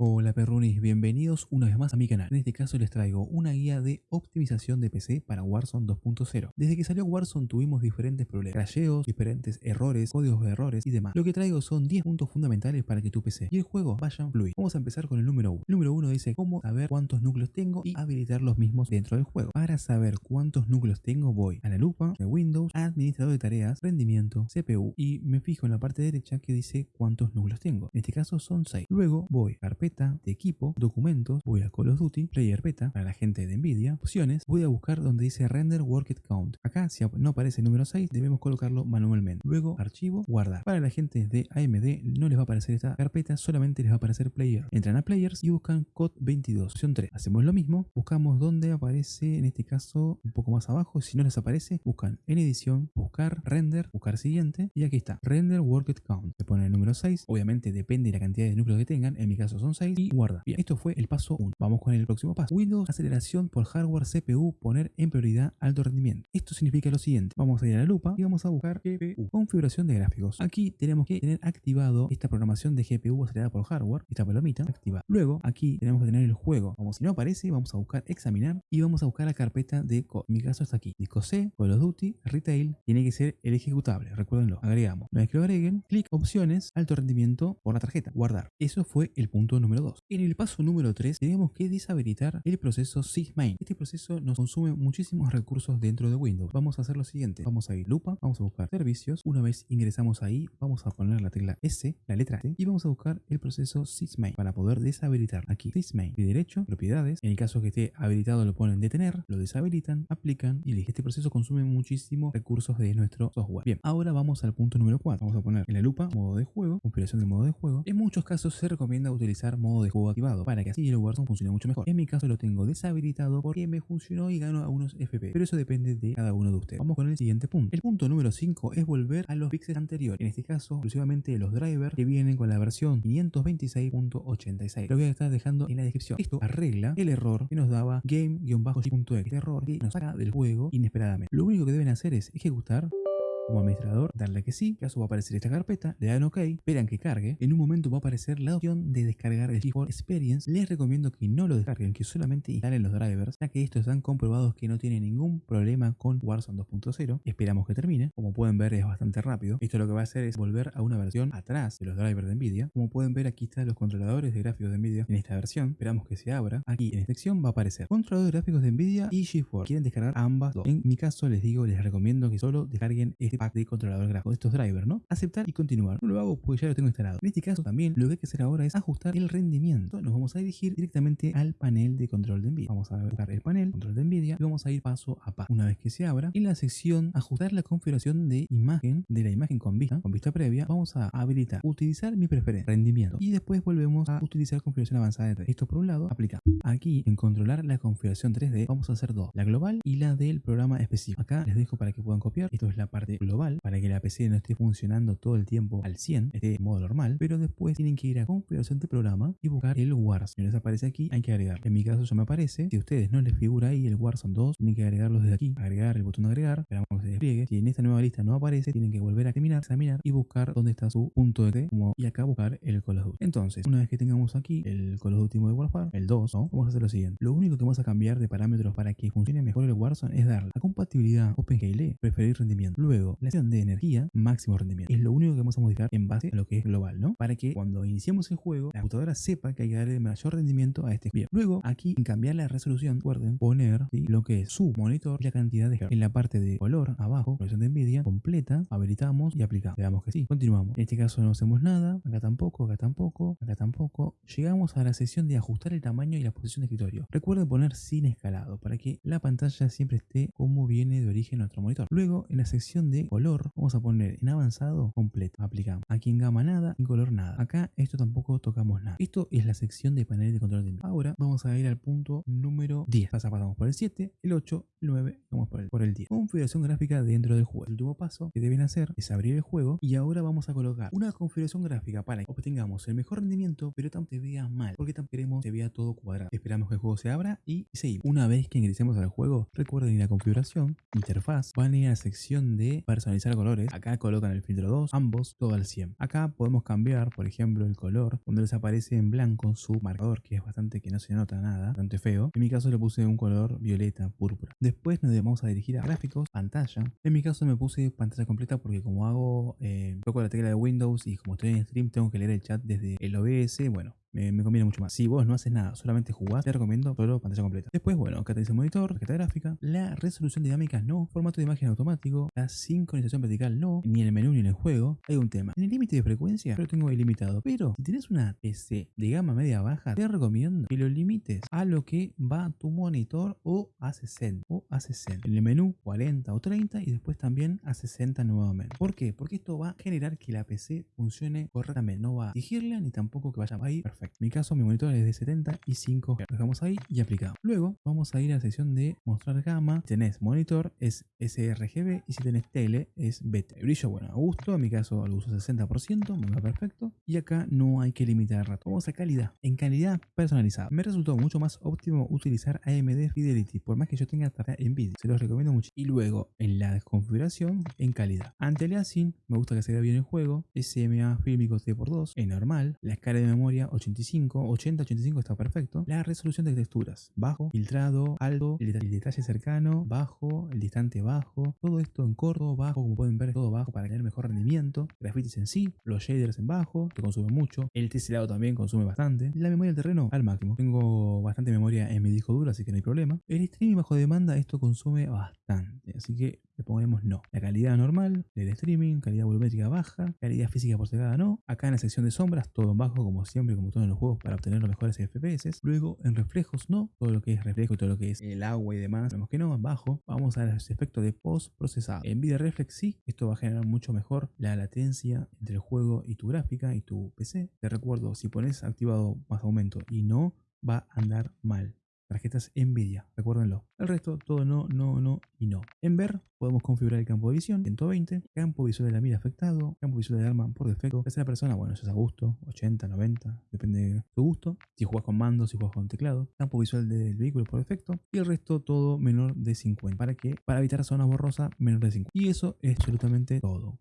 Hola perrunis, bienvenidos una vez más a mi canal. En este caso les traigo una guía de optimización de PC para Warzone 2.0. Desde que salió Warzone tuvimos diferentes problemas, crasheos, diferentes errores, códigos de errores y demás. Lo que traigo son 10 puntos fundamentales para que tu PC y el juego vayan fluir. Vamos a empezar con el número 1. El número 1 dice cómo saber cuántos núcleos tengo y habilitar los mismos dentro del juego. Para saber cuántos núcleos tengo voy a la lupa de Windows, administrador de tareas, rendimiento, CPU y me fijo en la parte derecha que dice cuántos núcleos tengo. En este caso son 6. Luego voy a carpeta de equipo, documentos, voy a Call of Duty, Player Beta, para la gente de Nvidia, opciones, voy a buscar donde dice Render Worked Count. Acá, si no aparece el número 6, debemos colocarlo manualmente. Luego, archivo, guardar. Para la gente de AMD no les va a aparecer esta carpeta, solamente les va a aparecer Player. Entran a Players y buscan Code 22, opción 3. Hacemos lo mismo, buscamos donde aparece, en este caso, un poco más abajo. Si no les aparece, buscan en edición, buscar, render, buscar siguiente, y aquí está, Render Worked Count. Se pone el número 6, obviamente depende de la cantidad de núcleos que tengan, en mi caso son y guarda. Bien, esto fue el paso 1. Vamos con el próximo paso. Windows, aceleración por hardware CPU, poner en prioridad alto rendimiento. Esto significa lo siguiente. Vamos a ir a la lupa y vamos a buscar GPU, configuración de gráficos. Aquí tenemos que tener activado esta programación de GPU acelerada por hardware, esta palomita, activa. Luego, aquí tenemos que tener el juego. Como si no aparece, vamos a buscar examinar y vamos a buscar la carpeta de code. Mi caso está aquí. Disco C, Call of Duty, Retail, tiene que ser el ejecutable. Recuérdenlo. Agregamos. Una vez que lo agreguen, clic opciones, alto rendimiento por la tarjeta. Guardar. Eso fue el punto número número 2. En el paso número 3 tenemos que deshabilitar el proceso sysmain. Este proceso nos consume muchísimos recursos dentro de Windows. Vamos a hacer lo siguiente. Vamos a ir lupa, vamos a buscar servicios. Una vez ingresamos ahí, vamos a poner la tecla S, la letra S, y vamos a buscar el proceso sysmain para poder deshabilitar. Aquí sysmain y derecho, propiedades. En el caso que esté habilitado lo ponen detener, lo deshabilitan, aplican y listo. Este proceso consume muchísimos recursos de nuestro software. Bien, ahora vamos al punto número 4. Vamos a poner en la lupa modo de juego, configuración del modo de juego. En muchos casos se recomienda utilizar modo de juego activado para que así el Warzone funcione mucho mejor. En mi caso lo tengo deshabilitado porque me funcionó y gano a unos FP, pero eso depende de cada uno de ustedes. Vamos con el siguiente punto. El punto número 5 es volver a los píxeles anteriores, en este caso exclusivamente los drivers que vienen con la versión 526.86. Lo voy a estar dejando en la descripción. Esto arregla el error que nos daba game-g.exe, error que nos saca del juego inesperadamente. Lo único que deben hacer es ejecutar como administrador, darle que sí, caso va a aparecer esta carpeta, le dan OK, esperan que cargue, en un momento va a aparecer la opción de descargar el GeForce Experience, les recomiendo que no lo descarguen, que solamente instalen los drivers, ya que estos están comprobados que no tienen ningún problema con Warzone 2.0, esperamos que termine, como pueden ver es bastante rápido, esto lo que va a hacer es volver a una versión atrás de los drivers de Nvidia, como pueden ver aquí están los controladores de gráficos de Nvidia en esta versión, esperamos que se abra, aquí en esta sección va a aparecer controladores de gráficos de Nvidia y GeForce, quieren descargar ambas dos, en mi caso les digo, les recomiendo que solo descarguen este pack de controlador gráfico de estos drivers, ¿no? Aceptar y continuar. No lo hago porque ya lo tengo instalado. En este caso también lo que hay que hacer ahora es ajustar el rendimiento. Nos vamos a dirigir directamente al panel de control de NVIDIA. Vamos a buscar el panel, control de NVIDIA y vamos a ir paso a paso. Una vez que se abra, en la sección ajustar la configuración de imagen, de la imagen con vista, con vista previa, vamos a habilitar utilizar mi preferencia, rendimiento. Y después volvemos a utilizar configuración avanzada de 3. Esto por un lado, aplicar. Aquí en controlar la configuración 3D vamos a hacer dos, la global y la del programa específico. Acá les dejo para que puedan copiar. Esto es la parte global para que la PC no esté funcionando todo el tiempo al 100, esté en modo normal, pero después tienen que ir a configuración de programa y buscar el Warzone. Si no les aparece aquí, hay que agregar. En mi caso ya me aparece. Si a ustedes no les figura ahí el Warzone 2, tienen que agregarlos desde aquí. Agregar el botón de agregar, esperamos que se despliegue. Si en esta nueva lista no aparece, tienen que volver a terminar, examinar y buscar dónde está su punto de T como, y acá buscar el Call Duty. Entonces, una vez que tengamos aquí el Call of Duty de Warfare, el 2, vamos a hacer lo siguiente. Lo único que vamos a cambiar de parámetros para que funcione mejor el Warzone es darle la compatibilidad OpenGL, preferir rendimiento. Luego, la acción de energía máximo rendimiento. Es lo único que vamos a modificar en base a lo que es global, ¿no? Para que cuando iniciemos el juego, la computadora sepa que hay que darle mayor rendimiento a este. Bien, luego aquí en cambiar la resolución, recuerden poner lo que es su monitor y la cantidad de hertz. En la parte de color, abajo, resolución de Nvidia, completa, habilitamos y aplicamos. Veamos que sí. Continuamos. En este caso no hacemos nada, acá tampoco, acá tampoco, acá tampoco. Llegamos a la sección de ajustar el tamaño y la posición de escritorio. Recuerden poner sin escalado para que la pantalla siempre esté como viene de origen nuestro monitor. Luego en la sección de color vamos a poner en avanzado completo. Aplicamos. Aquí en gama nada, en color nada. Acá esto tampoco tocamos nada. Esto es la sección de panel de control de Ahora vamos a ir al punto número 10. Pasamos por el 7, el 8, el 9, vamos por el, por el 10. Configuración gráfica dentro del juego. El último paso que deben hacer es abrir el juego y ahora vamos a colocar una configuración gráfica para que obtengamos el mejor rendimiento pero tampoco se vea mal porque tampoco queremos que vea todo cuadrado. Esperamos que el juego se abra y seguimos. Una vez que ingresemos al juego, recuerden ir a configuración, interfaz, van a ir a la sección de personalizar colores, acá colocan el filtro 2, ambos, todo al 100. Acá podemos cambiar, por ejemplo, el color, donde les aparece en blanco su marcador, que es bastante que no se nota nada, bastante feo. En mi caso le puse un color violeta, púrpura. Después nos vamos a dirigir a gráficos, pantalla. En mi caso me puse pantalla completa porque como hago, eh, toco la tecla de Windows y como estoy en stream tengo que leer el chat desde el OBS, bueno, me, conviene mucho más. Si vos no haces nada, solamente jugás, te recomiendo solo pantalla completa. Después, bueno, acá te dice monitor, tarjeta gráfica, la resolución dinámica no, formato de imagen automático, la sincronización vertical no, ni en el menú ni en el juego. Hay un tema. En el límite de frecuencia lo tengo ilimitado, pero si tienes una PC de gama media baja, te recomiendo que lo limites a lo que va tu monitor o a 60 o a 60. En el menú 40 o 30 y después también a 60 nuevamente. ¿Por qué? Porque esto va a generar que la PC funcione correctamente. No va a exigirle ni tampoco que vaya a ir perfecto. En mi caso, mi monitor es de 75 Hz. Lo dejamos ahí y aplicado. Luego vamos a ir a la sección de mostrar gama. Si tenés monitor es sRGB y si tenés tele es beta. El brillo, bueno, a gusto. En mi caso lo uso 60%, me va perfecto. Y acá no hay que limitar el rato. Vamos a calidad. En calidad personalizada. Me resultó mucho más óptimo utilizar AMD Fidelity, por más que yo tenga tarea NVIDIA. Se los recomiendo mucho. Y luego en la configuración en calidad. Ante aliasing, me gusta que se vea bien el juego. SMA fílmico T x2 en normal. La escala de memoria 85 80, 85 está perfecto. La resolución de texturas, bajo, filtrado, alto, el, detalle cercano, bajo, el distante bajo, todo esto en corto, bajo, como pueden ver, todo bajo para tener mejor rendimiento. Grafitis en sí, los shaders en bajo, que consume mucho. El teselado también consume bastante. La memoria del terreno al máximo. Tengo bastante memoria en mi disco duro, así que no hay problema. El streaming bajo demanda, esto consume bastante, así que le ponemos no. La calidad normal del streaming, calidad volumétrica baja, calidad física por secada no. Acá en la sección de sombras, todo en bajo, como siempre, como todo en los juegos, para obtener los mejores FPS. Luego en reflejos no, todo lo que es reflejo y todo lo que es el agua y demás, vemos que no, bajo. Vamos a los efectos de post procesado. En Video Reflex sí, esto va a generar mucho mejor la latencia entre el juego y tu gráfica y tu PC. Te recuerdo, si pones activado más aumento y no, va a andar mal tarjetas Nvidia, recuérdenlo. El resto, todo no, no, no y no. En ver, podemos configurar el campo de visión, 120, campo visual de la mira afectado, campo visual de arma por defecto. la persona, bueno, eso es a gusto, 80, 90, depende de tu gusto. Si juegas con mando, si juegas con teclado. Campo visual del vehículo por defecto. Y el resto todo menor de 50. ¿Para qué? Para evitar zonas borrosas menor de 50. Y eso es absolutamente todo.